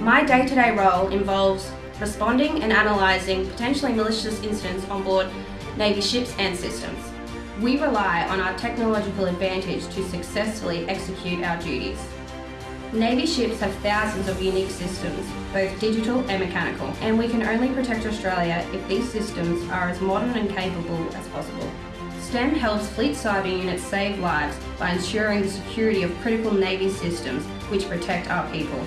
My day-to-day role involves responding and analysing potentially malicious incidents on board Navy ships and systems. We rely on our technological advantage to successfully execute our duties. Navy ships have thousands of unique systems, both digital and mechanical, and we can only protect Australia if these systems are as modern and capable as possible. STEM helps fleet cyber units save lives by ensuring the security of critical Navy systems which protect our people.